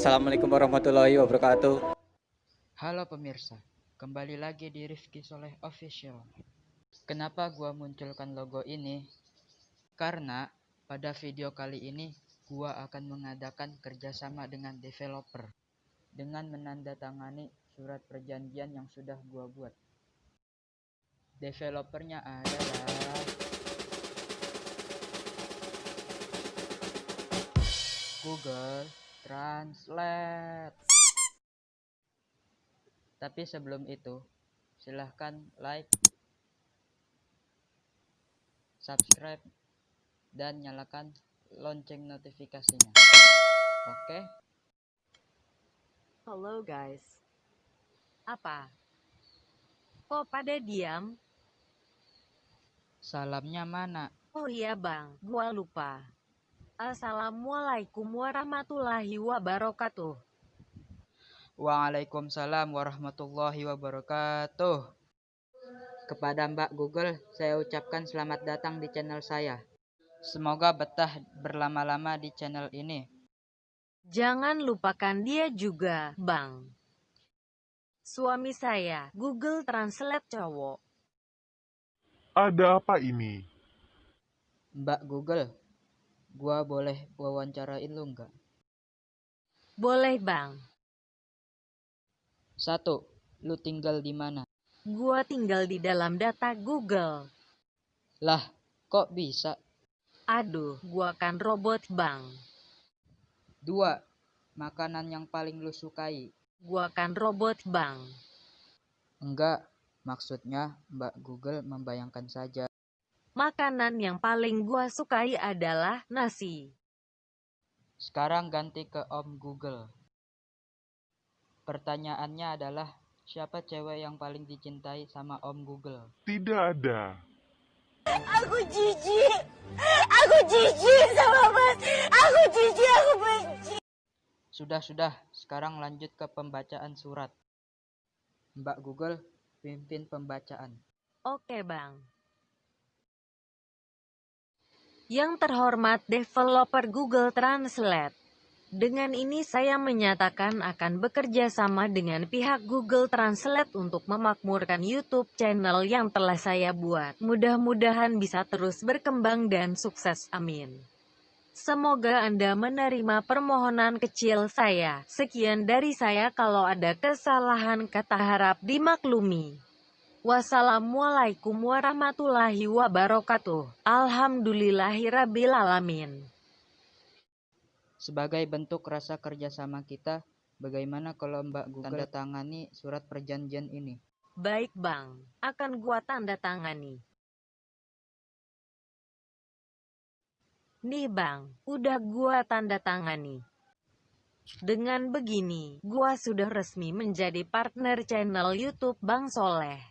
Assalamualaikum warahmatullahi wabarakatuh. Halo pemirsa, kembali lagi di Rifki Soleh Official. Kenapa gua munculkan logo ini? Karena pada video kali ini gua akan mengadakan kerjasama dengan developer dengan menandatangani surat perjanjian yang sudah gua buat. Developernya adalah Google Translate. Tapi sebelum itu, silahkan like, subscribe, dan nyalakan lonceng notifikasinya. Oke? Halo guys. Apa? Kok pada diam? Salamnya mana? Oh iya bang, gua lupa. Assalamualaikum warahmatullahi wabarakatuh. Waalaikumsalam warahmatullahi wabarakatuh. Kepada Mbak Google, saya ucapkan selamat datang di channel saya. Semoga betah berlama-lama di channel ini. Jangan lupakan dia juga, bang. Suami saya, Google Translate cowok. Ada apa ini? Mbak Google, gua boleh wawancarain lu nggak? Boleh bang. Satu, lu tinggal di mana? Gua tinggal di dalam data Google. Lah, kok bisa? Aduh, gua kan robot bang. Dua, makanan yang paling lu sukai? Gua kan robot bang. Enggak, maksudnya Mbak Google membayangkan saja. Makanan yang paling gua sukai adalah nasi. Sekarang ganti ke Om Google. Pertanyaannya adalah, siapa cewek yang paling dicintai sama Om Google? Tidak ada. Aku jijik. Aku jijik sama Mas. Aku jijik, aku benci. Sudah, sudah. Sekarang lanjut ke pembacaan surat. Mbak Google, pimpin pembacaan. Oke bang. Yang terhormat developer Google Translate. Dengan ini saya menyatakan akan bekerja sama dengan pihak Google Translate untuk memakmurkan YouTube channel yang telah saya buat. Mudah-mudahan bisa terus berkembang dan sukses. Amin. Semoga Anda menerima permohonan kecil saya. Sekian dari saya kalau ada kesalahan kata harap dimaklumi. Wassalamualaikum warahmatullahi wabarakatuh. Alhamdulillahirabbil alamin. Sebagai bentuk rasa kerjasama kita, bagaimana kalau Mbak Google tanda tangani surat perjanjian ini? Baik bang, akan gua tanda tangani. Nih bang, udah gua tanda tangani. Dengan begini, gua sudah resmi menjadi partner channel YouTube Bang Soleh.